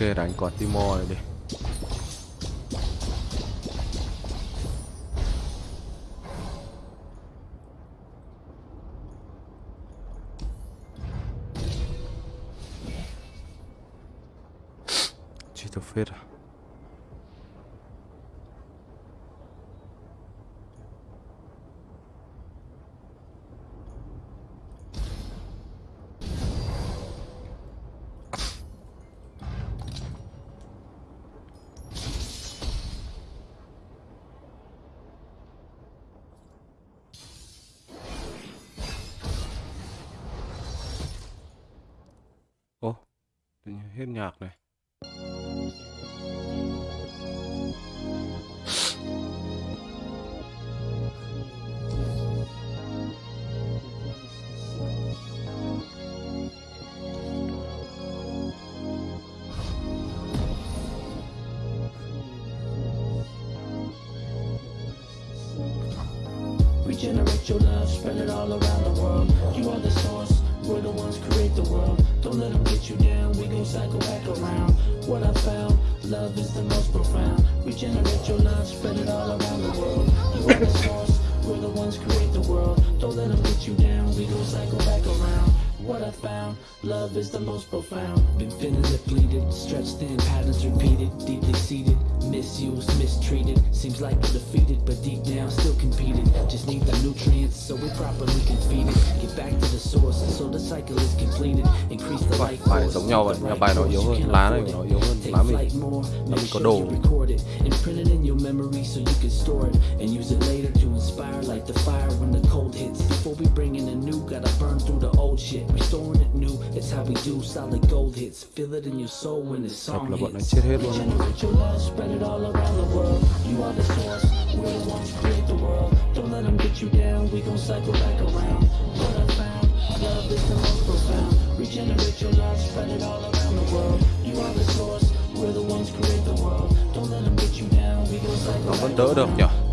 គេរ៉ាញ់គាត់ទីមកនេះ hết nhạc này. Love is the most profound. Regenerate your love, spread it all around the world. You are the source, we're the ones create the world. Don't let them get you down, we go cycle back around. What I found, love is the most profound. Been feeling depleted, stretched thin, patterns repeated, deeply seated, misused, mistreated. Seems like we're defeated, but deep down still competed. Just need the nutrients so we properly can feed it. Get back to the source so the cycle is completed. Increase the life force, giống nhau vậy, the right bài nó yếu hơn, lá này nó yếu hơn lá mình. more, mình có đồ. record it and print it in your memory so you can store it and use it later to inspire like the fire when the cold hits. Before we bring in the new, gotta burn through the old shit. Restoring it new, it's how we do solid gold hits. Feel it in your soul when Thật song là bọn nó hits. chết hết luôn. Your love, spread it all around the world. You are the source, we're the ones who create the world. Don't let them get you down, we gon' cycle back around. What I found, love is the most profound. Regenerate your love, spread it all around the world. You are the source, we're the ones who create the world. Don't let them get you down, we gon' cycle back around.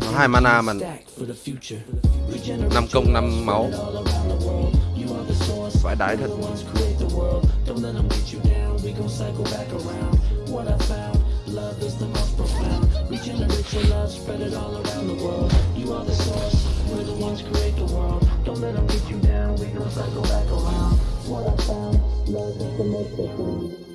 Nó hai mana mà. Năm công năm máu. spread it all around the world. You are the source. Vãi đái thật. We're the ones create the world. Don't let them get you down. We gon' cycle back around. What I found, love is the most profound.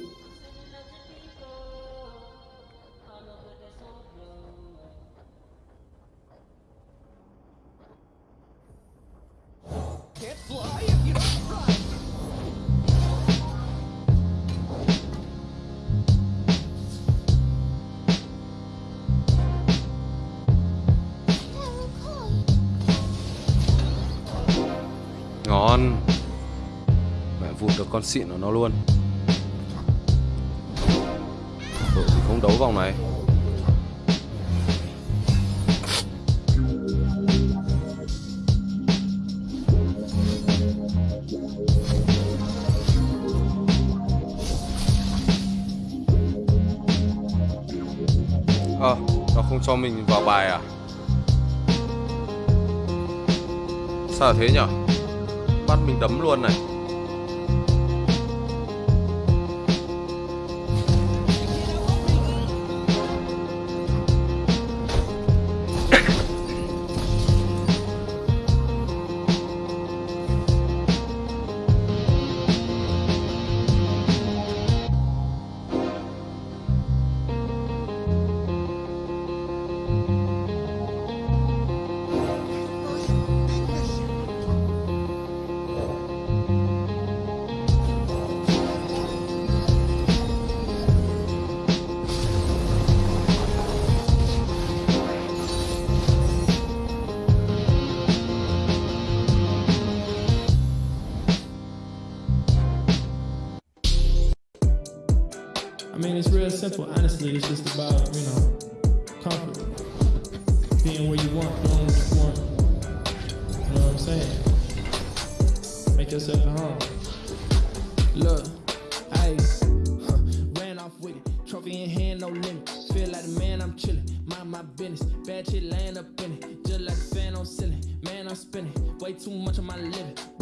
Con xịn của nó luôn Đội thì không đấu vòng này Ờ, nó không cho mình vào bài à? Sao thế nhở? Bắt mình đấm luôn này too much of my living.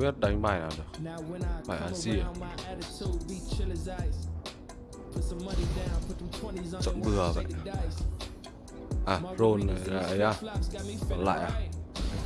Tao biết đánh bài nào được. Bài ăn gì Chọn bừa vậy. À, roll này à, lại à Còn lại à?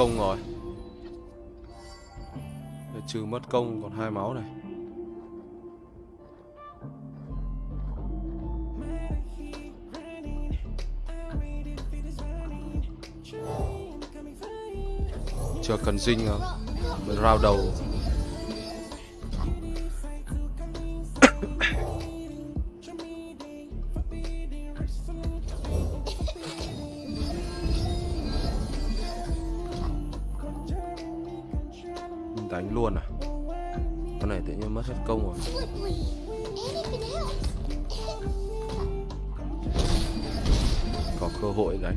công rồi. Trừ mất công còn hai máu này. Chưa cần dinh không round đầu.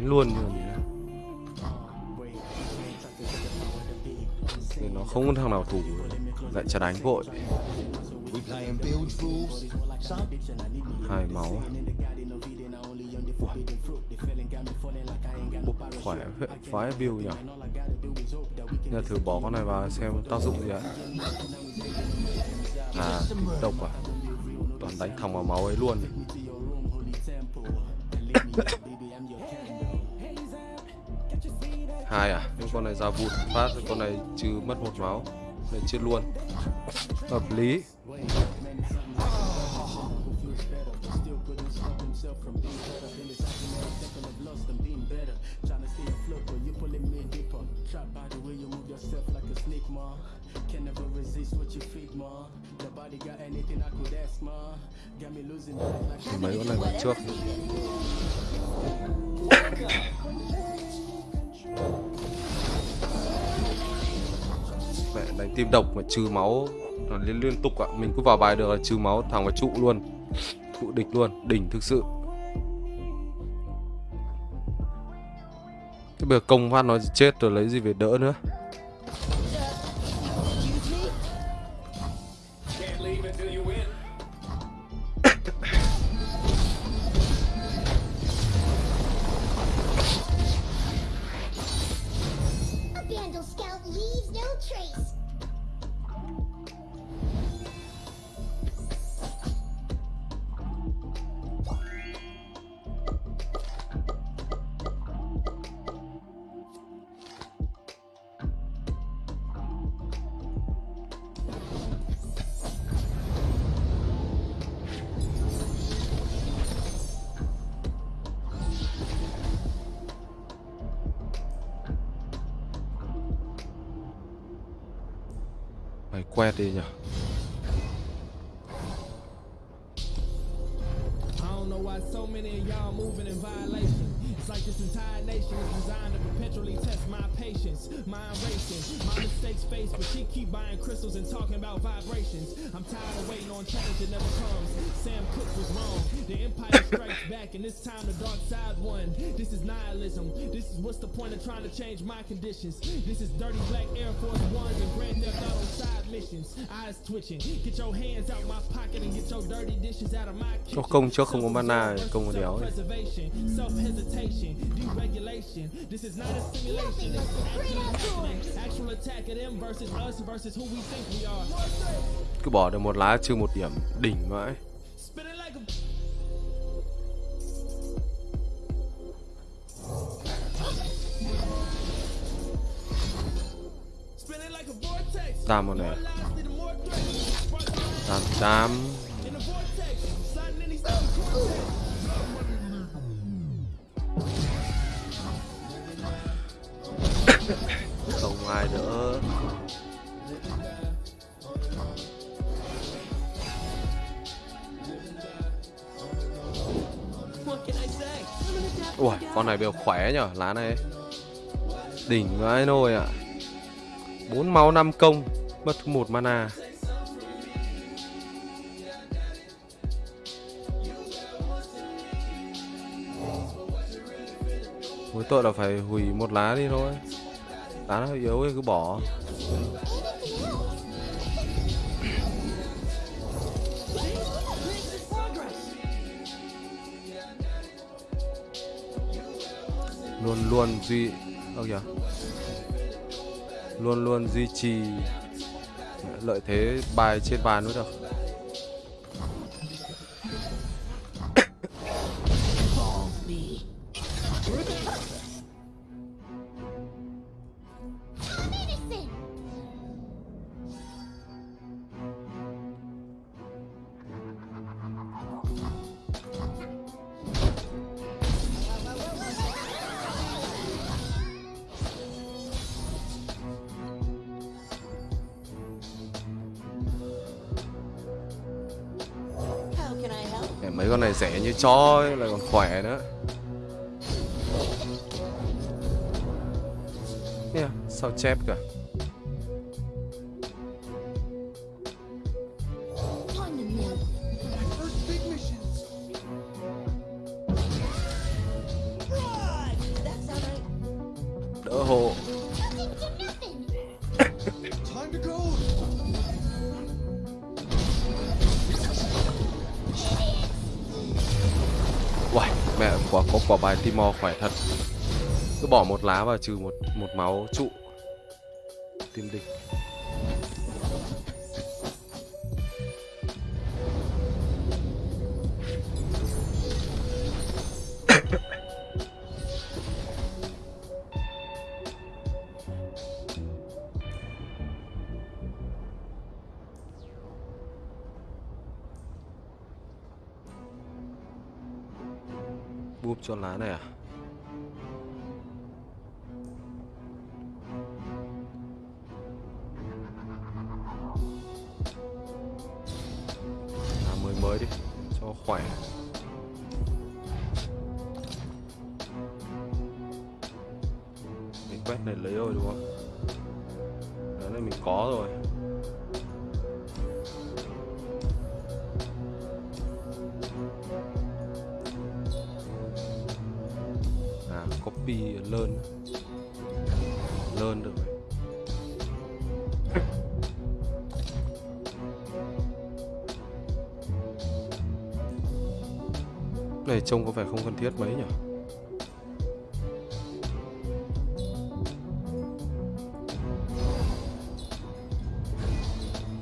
đánh luôn nhỉ Nên nó không có thằng nào thủ lại chả đánh vội. Hai máu à? khỏe phái view nhỉ? Giờ thử bỏ con này vào xem tác dụng gì ạ. À độc à? Toàn đánh thằng vào máu ấy luôn. hai à? Nhưng con này ra vụt phát con này trừ mất một máu. Này, chết luôn. Hợp lý. Mấy con này trước mẹ đánh tim độc mà trừ máu. Nó liên liên tục ạ. À. mình cứ vào bài được là trừ máu, thằng vào trụ luôn. Trụ địch luôn, đỉnh thực sự. Cái bờ công phát nó chết rồi lấy gì về đỡ nữa? mày quẹt đi nhở I don't know why so many of y'all moving in this entire nation is designed to perpetually test my patience, mind racing, my mistakes faced, but she keep buying crystals and talking about vibrations. I'm tired of waiting on change that never comes. Sam Cooke was wrong. The empire strikes back, and this time the dark side won. This is nihilism. This is what's the point of trying to change my conditions. This is dirty black Air Force Ones and Grand Theft Auto side missions. Eyes twitching. Get your hands out my pocket and get your dirty dishes out of my kitchen. Công trước không có mana, công có đéo. Self-preservation, self-hesitation, deregulation. This is not a simulation. It's happening. Actual attack of them versus us versus who we think we are. Cứ bỏ được một lá trừ một điểm đỉnh vãi. Vortex. Tam một này. Spark Tam Không ai nữa. Ui, con này đều khỏe nhở, lá này. Đỉnh vãi nồi ạ. 4 máu 5 công, mất một mana. Mỗi tội là phải hủy một lá đi thôi. Lá nó yếu cái cứ bỏ. Luôn luôn duy... Ơ kìa. Luôn luôn duy trì lợi thế bài trên bàn mới được. Này chó lại còn khỏe nữa. Nè, à, sao chép cả bài Timor khỏe thật. Cứ bỏ một lá vào trừ một một máu trụ. Tim địch Cho lá này à? Làm mới mới đi, cho khỏe. Mình quét này lấy rồi đúng không? Đấy là mình có rồi. Copy learn learn được. Rồi này trông có vẻ không cần thiết mấy nhỉ?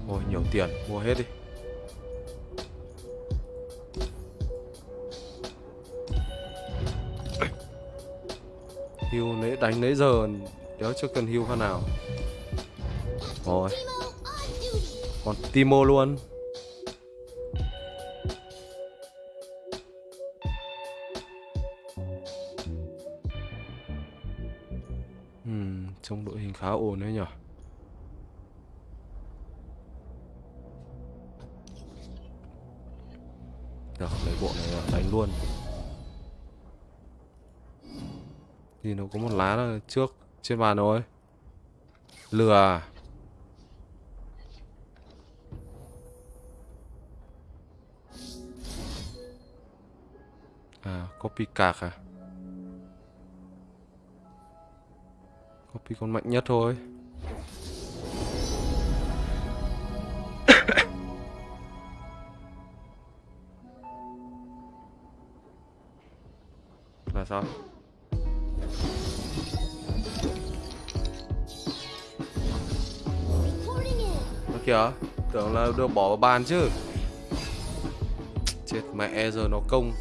Ôi, nhiều tiền. Mua hết đi. Hưu nãy đánh nãy giờ đéo chưa cần hưu phát nào. Rồi. Còn Timo luôn. Hmm, trong đội hình khá ổn đấy nhỉ. Thì nó có một lá là trước trên bàn rồi. Lừa à? À, copy cạc à? Copy con mạnh nhất thôi. Là sao? Kìa, tưởng là được bỏ vào bàn chứ. Chết mẹ giờ nó công.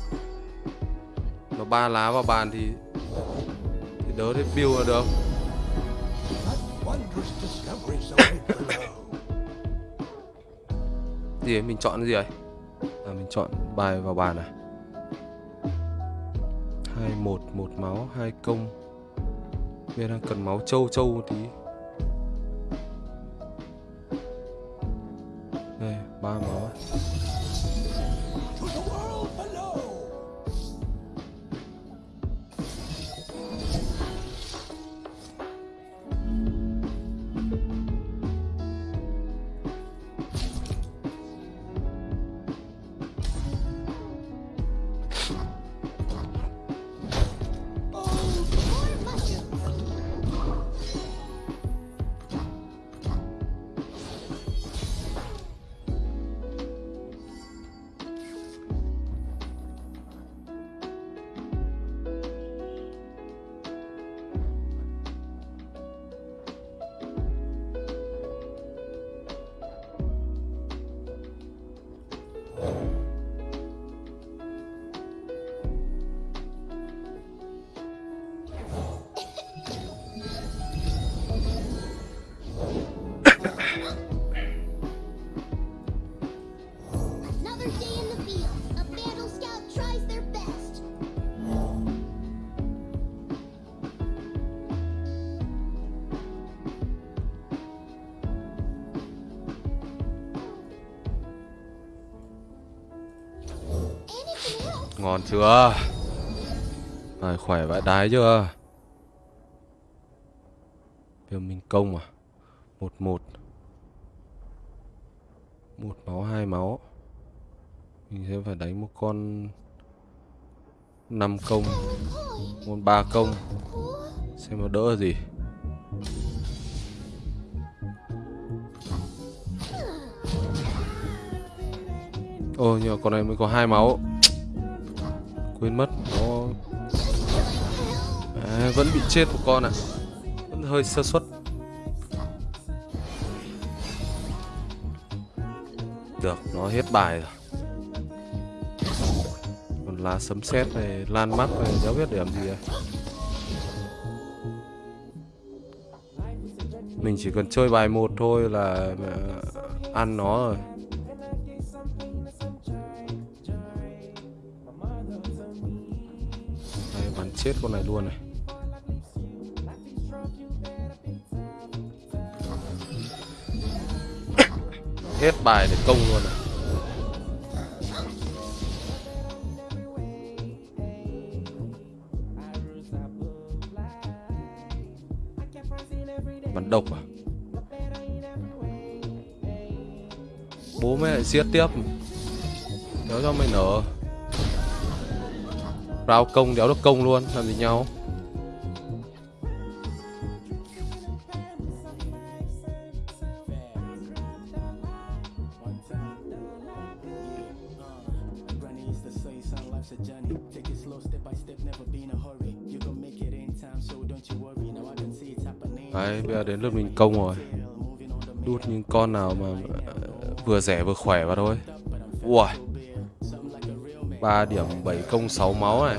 Nó ba lá vào bàn thì thì đỡ thì build là được. Gì ấy, mình chọn cái gì ấy? À mình chọn bài vào bàn à? hai một một máu, hai công. Bây đang cần máu trâu trâu một tí. Ngon chưa? Này khỏe vãi đái chưa? Viêm minh công à? Một một Một máu, hai máu Mình sẽ phải đánh một con năm công Con Một ba công. Xem nó đỡ gì ôi nhưng mà con này mới có hai máu Quên mất. Nó à, Vẫn bị chết một con ạ. Vẫn hơi sơ suất. Được nó hết bài rồi. Còn lá sấm sét này Lan mắt này Đéo biết để làm gì à? Mình chỉ cần chơi bài một thôi là à, ăn nó rồi. Đây, chết con này luôn này. Hết bài để công luôn này. Bắn độc à? Bố mẹ lại siết tiếp. Nếu cho mày nở rau công đéo được công luôn làm gì nhau. Đấy, bây giờ đến lượt mình công rồi. Đút những con nào mà ờ, vừa rẻ vừa khỏe vào thôi. Uầy wow. 3 điểm 7 công 6 máu này.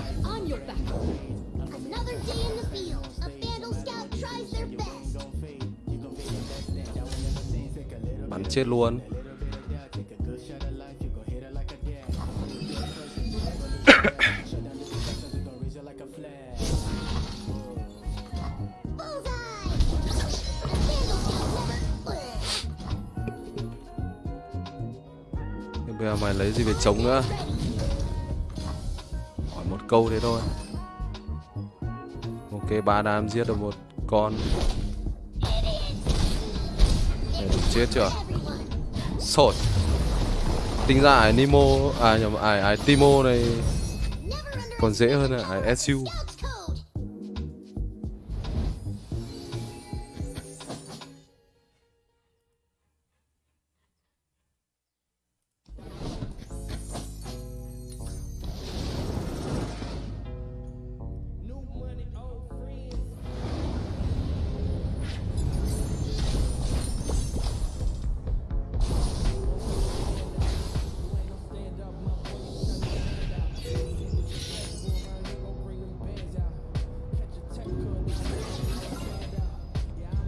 Bắn chết luôn. Bây giờ mày lấy gì về chống nữa? Câu thế thôi. Ok, ba đam giết được một con. Để đủ chết chưa? Sột. Tính ra ải Nemo à nhầm, ải ải Timo này còn dễ hơn là ải SU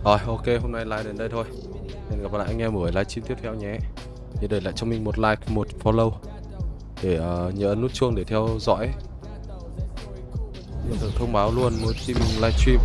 Rồi ok hôm nay live đến đây thôi. Hẹn gặp lại anh em ở livestream tiếp theo nhé. Nhớ để lại cho mình một like, một follow Để uh, nhớ ấn nút chuông để theo dõi. Nhận được thông báo luôn mỗi khi mình livestream